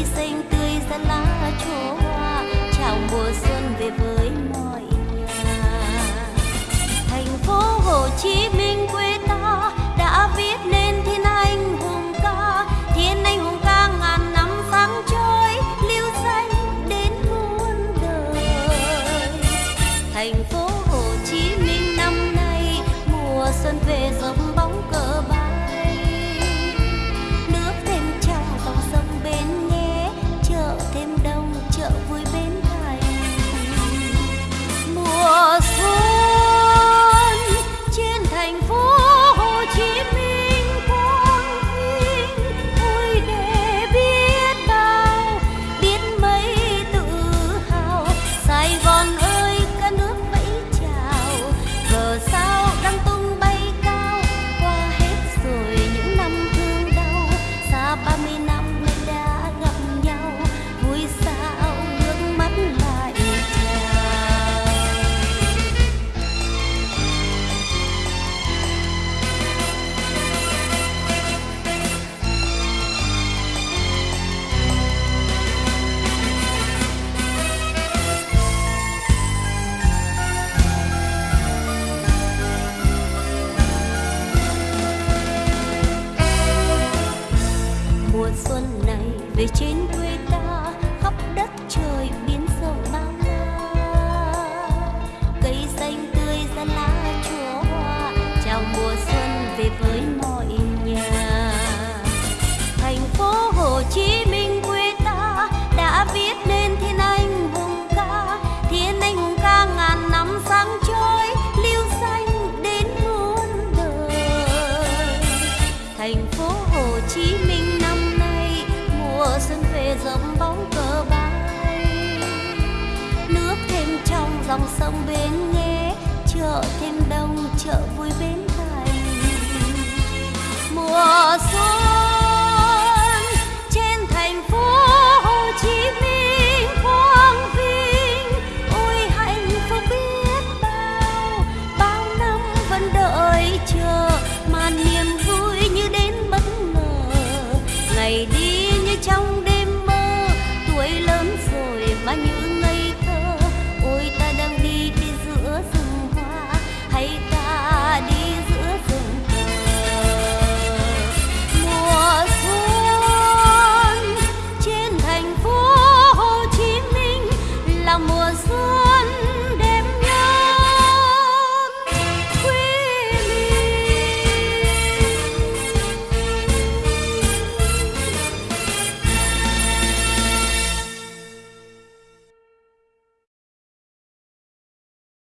say về trên quê ta, khắp đất trời biến sầu bao la. Cây xanh tươi ra lá chúa hoa, chào mùa xuân về với dòng sông bến nghe chợ thêm đông chợ vui bến thành. Mùa là mùa xuân.